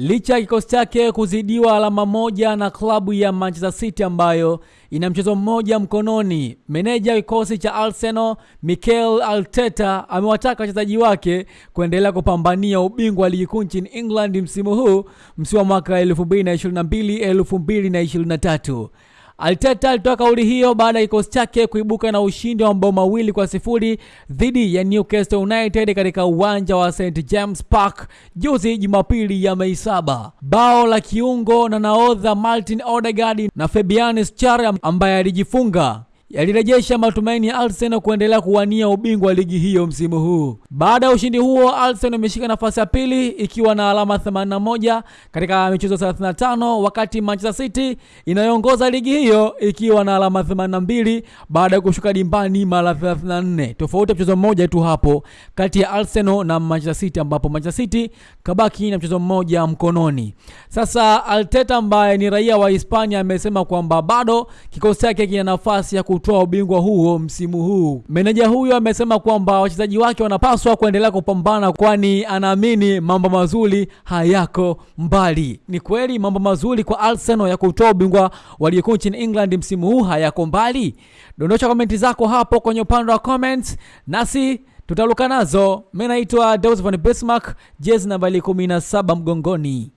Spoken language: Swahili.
licha ya kikosi chake kuzidiwa alama moja na klabu ya Manchester City ambayo ina mchezo mmoja mkononi. Meneja kikosi cha Arsenal Mikel Arteta amewataka wachezaji wake kuendelea kupambania ubingwa wa ligi kuu nchini England msimu huu, msimu wa mwaka 2022 2023. Arteta alitoa kauli hiyo baada ya kikosi chake kuibuka na ushindi wa mabao mawili kwa sifuri dhidi ya Newcastle United katika uwanja wa St James Park juzi Jumapili ya Mei saba. Bao la kiungo na nahodha Martin Odegaard na Fabian Schär ambaye alijifunga yalirejesha matumaini ya Arsenal kuendelea kuwania ubingwa wa ligi hiyo msimu huu. Baada ya ushindi huo, Arsenal imeshika nafasi ya pili ikiwa na alama 81 katika michezo 35, wakati Manchester City inayoongoza ligi hiyo ikiwa na alama 82 baada ya kushuka dimbani mara 34. Tofauti ya mchezo mmoja tu hapo kati ya Arsenal na Manchester City, ambapo Manchester City kabaki na mchezo mmoja mkononi. Sasa Arteta ambaye ni raia wa Hispania amesema kwamba bado kikosi chake kina nafasi ya kutoa ubingwa huo msimu huu. Meneja huyo amesema kwamba wachezaji wake wanapaswa kuendelea kupambana, kwani anaamini mambo mazuri hayako mbali. Ni kweli mambo mazuri kwa Arsenal ya kutoa ubingwa wa ligi kuu nchini England msimu huu hayako mbali? Dondosha komenti zako hapo kwenye upande wa comments, nasi tutaluka nazo. Mimi naitwa Deus von Bismarck, jezi nambari 17 mgongoni.